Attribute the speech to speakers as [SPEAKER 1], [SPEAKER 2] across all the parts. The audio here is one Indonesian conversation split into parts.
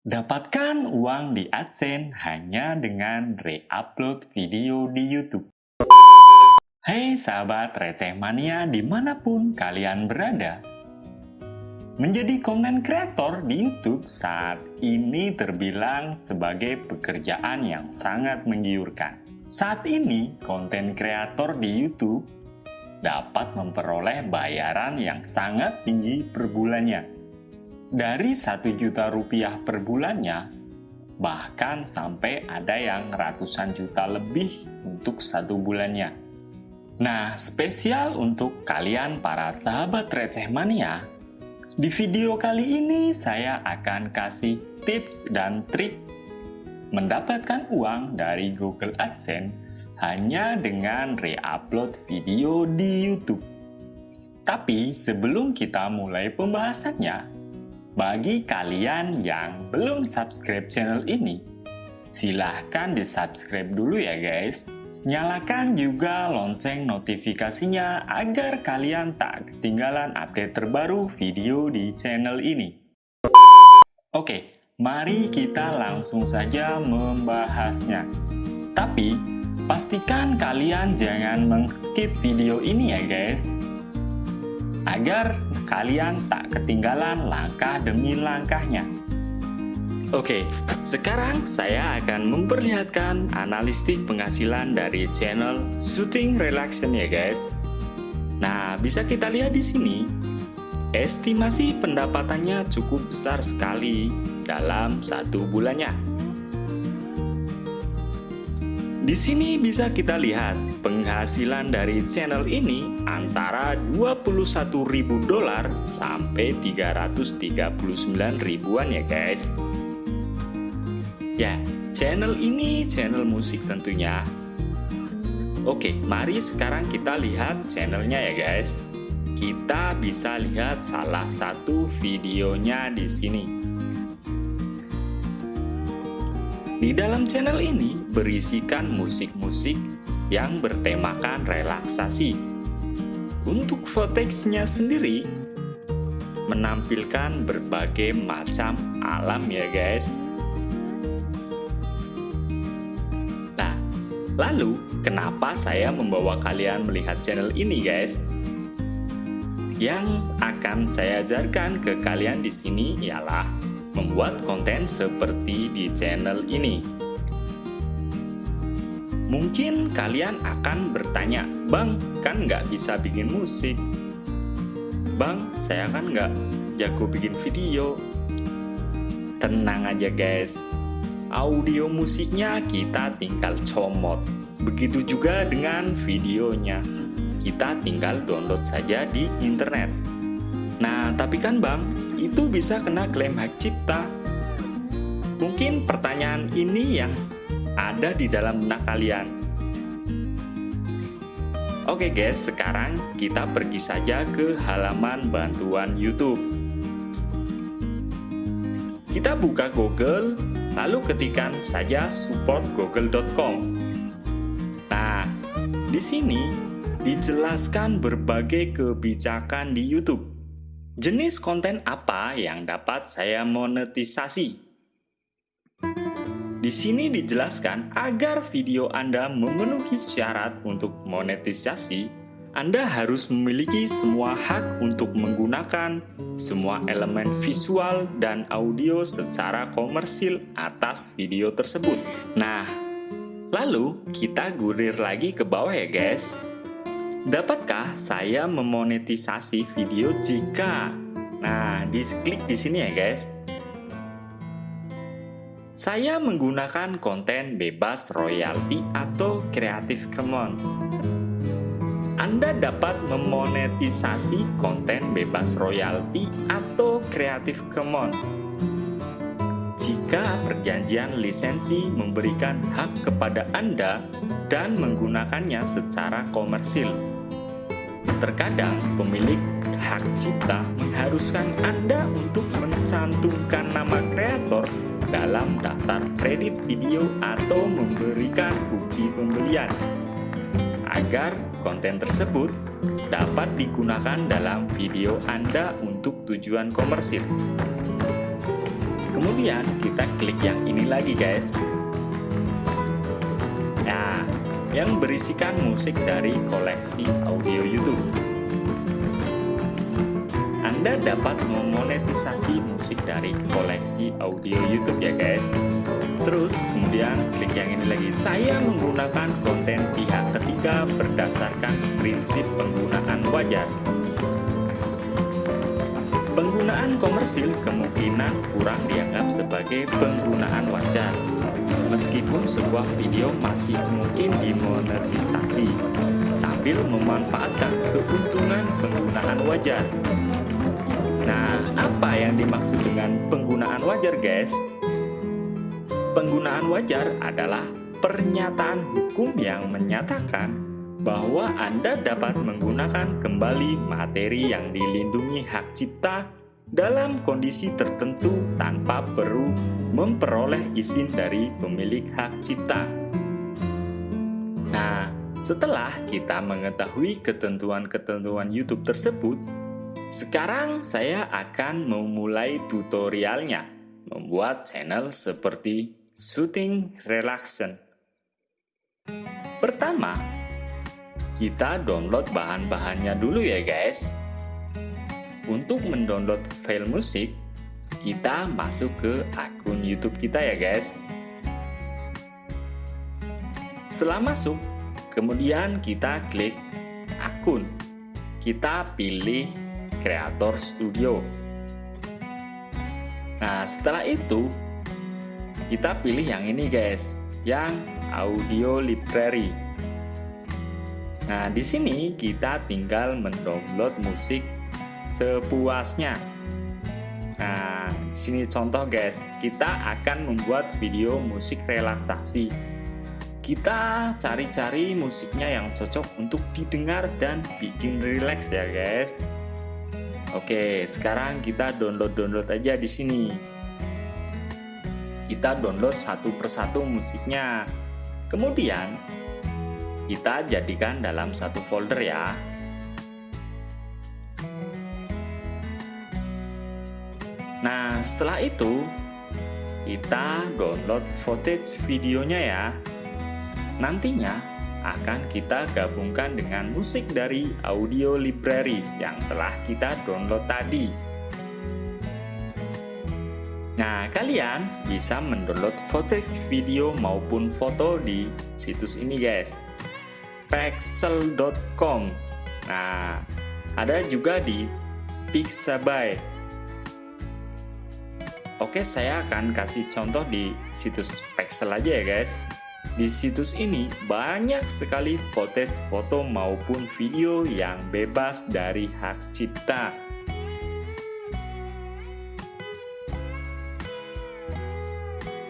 [SPEAKER 1] Dapatkan uang di AdSense hanya dengan re-upload video di YouTube. Hai sahabat receh mania di mana pun kalian berada. Menjadi konten kreator di YouTube saat ini terbilang sebagai pekerjaan yang sangat menggiurkan. Saat ini, konten kreator di YouTube dapat memperoleh bayaran yang sangat tinggi per bulannya dari satu juta rupiah per bulannya, bahkan sampai ada yang ratusan juta lebih untuk satu bulannya. Nah, spesial untuk kalian para sahabat receh mania, di video kali ini saya akan kasih tips dan trik mendapatkan uang dari Google AdSense hanya dengan re-upload video di YouTube. Tapi sebelum kita mulai pembahasannya, bagi kalian yang belum subscribe channel ini, silahkan di-subscribe dulu ya guys. Nyalakan juga lonceng notifikasinya agar kalian tak ketinggalan update terbaru video di channel ini. Oke, mari kita langsung saja membahasnya. Tapi, pastikan kalian jangan meng-skip video ini ya guys agar kalian tak ketinggalan langkah demi langkahnya. Oke, sekarang saya akan memperlihatkan analistik penghasilan dari channel Shooting Relaxation ya guys. Nah, bisa kita lihat di sini, estimasi pendapatannya cukup besar sekali dalam satu bulannya. Di sini bisa kita lihat penghasilan dari channel ini antara 21.000 dolar sampai 339 ribuan ya guys. Ya, channel ini channel musik tentunya. Oke, mari sekarang kita lihat channelnya ya guys. Kita bisa lihat salah satu videonya di sini. Di dalam channel ini berisikan musik-musik yang bertemakan relaksasi. Untuk footage-nya sendiri menampilkan berbagai macam alam ya guys. Nah, lalu kenapa saya membawa kalian melihat channel ini guys? Yang akan saya ajarkan ke kalian di sini ialah membuat konten seperti di channel ini. Mungkin kalian akan bertanya, Bang, kan nggak bisa bikin musik. Bang, saya kan nggak jago bikin video. Tenang aja guys, audio musiknya kita tinggal comot. Begitu juga dengan videonya, kita tinggal download saja di internet. Nah, tapi kan bang, itu bisa kena klaim hak cipta. Mungkin pertanyaan ini yang ada di dalam benak kalian. Oke guys, sekarang kita pergi saja ke halaman bantuan YouTube. Kita buka Google, lalu ketikkan saja supportgoogle.com. Nah, di sini dijelaskan berbagai kebijakan di YouTube. Jenis konten apa yang dapat saya monetisasi? Di sini dijelaskan agar video Anda memenuhi syarat untuk monetisasi, Anda harus memiliki semua hak untuk menggunakan semua elemen visual dan audio secara komersil atas video tersebut. Nah, lalu kita gurir lagi ke bawah ya guys. Dapatkah saya memonetisasi video jika? Nah, diklik di sini ya guys. Saya menggunakan konten bebas royalti atau Creative Commons. Anda dapat memonetisasi konten bebas royalti atau Creative Commons jika perjanjian lisensi memberikan hak kepada Anda dan menggunakannya secara komersil. Terkadang pemilik hak cipta mengharuskan Anda untuk mencantumkan nama kreator dalam daftar kredit video atau memberikan bukti pembelian agar konten tersebut dapat digunakan dalam video Anda untuk tujuan komersil. kemudian kita klik yang ini lagi guys. Nah, yang berisikan musik dari koleksi audio YouTube. Anda dapat memonetisasi musik dari koleksi audio YouTube ya guys. Terus kemudian klik yang ini lagi. Saya menggunakan konten pihak ketiga berdasarkan prinsip penggunaan wajar. Penggunaan komersil kemungkinan kurang dianggap sebagai penggunaan wajar. Meskipun sebuah video masih mungkin dimonetisasi sambil memanfaatkan keuntungan penggunaan wajar. Nah, apa yang dimaksud dengan penggunaan wajar, guys? Penggunaan wajar adalah pernyataan hukum yang menyatakan bahwa Anda dapat menggunakan kembali materi yang dilindungi hak cipta dalam kondisi tertentu tanpa perlu memperoleh izin dari pemilik hak cipta. Nah, setelah kita mengetahui ketentuan-ketentuan YouTube tersebut, sekarang saya akan memulai tutorialnya, membuat channel seperti Shooting Relaxation. Pertama, kita download bahan-bahannya dulu ya guys. Untuk mendownload file musik, kita masuk ke akun YouTube kita ya guys. Setelah masuk, kemudian kita klik akun. Kita pilih Creator Studio. Nah, setelah itu kita pilih yang ini guys, yang Audio Library. Nah, di sini kita tinggal mendownload musik sepuasnya. Nah, sini contoh guys, kita akan membuat video musik relaksasi. Kita cari-cari musiknya yang cocok untuk didengar dan bikin rileks ya guys. Oke, sekarang kita download-download aja di sini. Kita download satu persatu musiknya. Kemudian, kita jadikan dalam satu folder ya. Nah, setelah itu, kita download footage videonya ya. Nantinya, akan kita gabungkan dengan musik dari audio library yang telah kita download tadi. Nah, kalian bisa mendownload footage video maupun foto di situs ini guys. pixel.com Nah, ada juga di Pixabay. Oke, saya akan kasih contoh di situs Pixel aja ya guys. Di situs ini banyak sekali footage foto maupun video yang bebas dari hak cipta.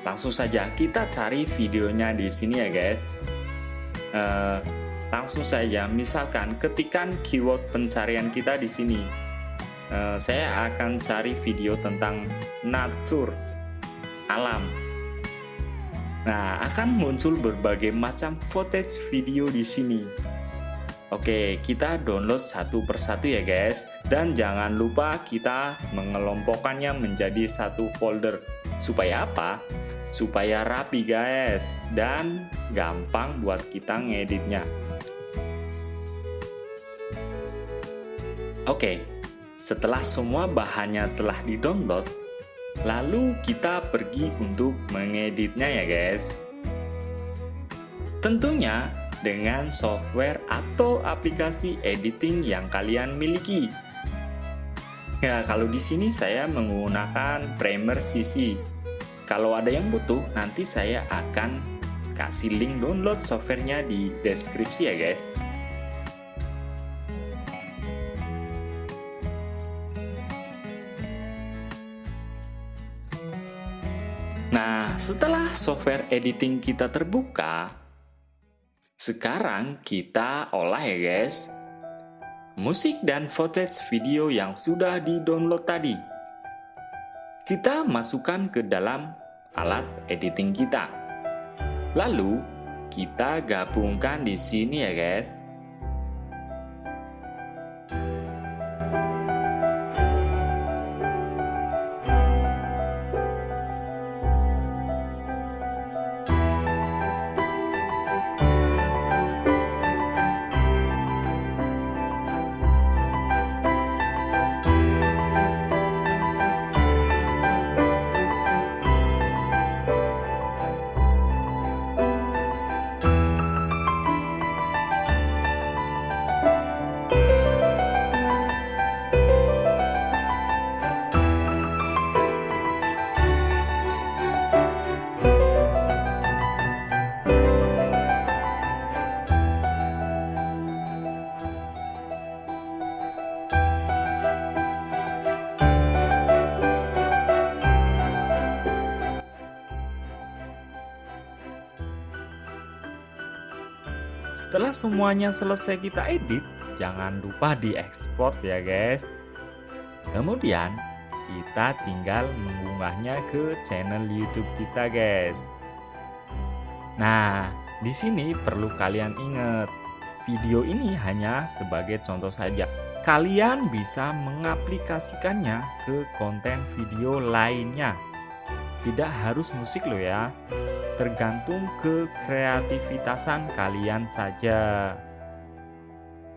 [SPEAKER 1] Langsung saja kita cari videonya di sini ya guys. Uh, langsung saja, misalkan ketikan keyword pencarian kita di sini. Uh, saya akan cari video tentang nature, alam. Nah, akan muncul berbagai macam footage video di sini. Oke, kita download satu persatu ya guys. Dan jangan lupa kita mengelompokkannya menjadi satu folder. Supaya apa? Supaya rapi guys. Dan gampang buat kita ngeditnya. Oke, setelah semua bahannya telah di-download, Lalu kita pergi untuk mengeditnya ya guys. Tentunya dengan software atau aplikasi editing yang kalian miliki. Ya, kalau di sini saya menggunakan Premiere CC. Kalau ada yang butuh, nanti saya akan kasih link download softwarenya di deskripsi ya guys. Nah, setelah software editing kita terbuka, sekarang kita olah ya guys, musik dan footage video yang sudah di-download tadi. Kita masukkan ke dalam alat editing kita. Lalu, kita gabungkan di sini ya guys.
[SPEAKER 2] Setelah semuanya selesai kita edit, jangan lupa diekspor ya guys. Kemudian, kita tinggal mengunggahnya ke channel YouTube kita guys. Nah, di sini perlu kalian ingat, video ini hanya sebagai contoh saja. Kalian bisa mengaplikasikannya ke konten video lainnya. Tidak harus musik loh ya, tergantung ke kreativitasan kalian saja.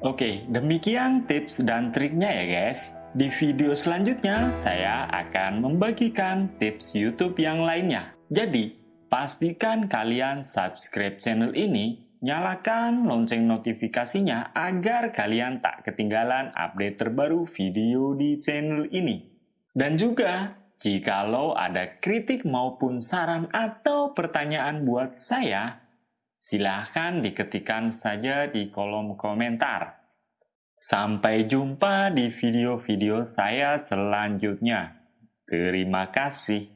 [SPEAKER 1] Oke, demikian tips dan triknya ya guys. Di video selanjutnya, saya akan membagikan tips YouTube yang lainnya. Jadi, pastikan kalian subscribe channel ini, nyalakan lonceng notifikasinya agar kalian tak ketinggalan update terbaru video di channel ini. Dan juga, jikalau ada kritik maupun saran atau pertanyaan buat saya, silahkan diketikkan saja di kolom komentar. Sampai jumpa di video-video saya selanjutnya. Terima kasih.